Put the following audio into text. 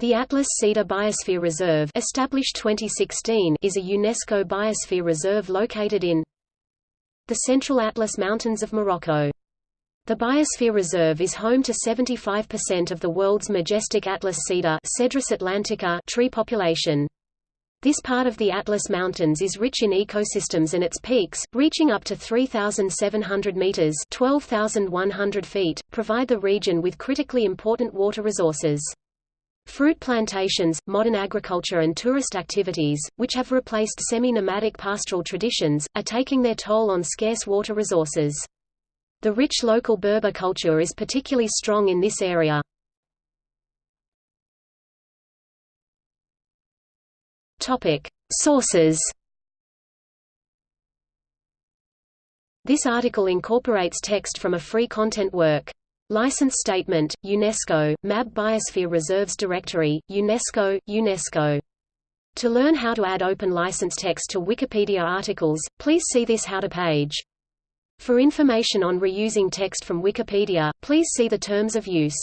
The Atlas Cedar Biosphere Reserve established 2016 is a UNESCO biosphere reserve located in the Central Atlas Mountains of Morocco. The Biosphere Reserve is home to 75% of the world's majestic Atlas cedar Cedrus atlantica tree population. This part of the Atlas Mountains is rich in ecosystems and its peaks, reaching up to 3,700 meters (12,100 feet), provide the region with critically important water resources. Fruit plantations, modern agriculture and tourist activities, which have replaced semi-nomadic pastoral traditions, are taking their toll on scarce water resources. The rich local Berber culture is particularly strong in this area. Sources This article incorporates text from a free content work. License Statement, UNESCO, MAB Biosphere Reserves Directory, UNESCO, UNESCO. To learn how to add open license text to Wikipedia articles, please see this How to page. For information on reusing text from Wikipedia, please see the Terms of Use.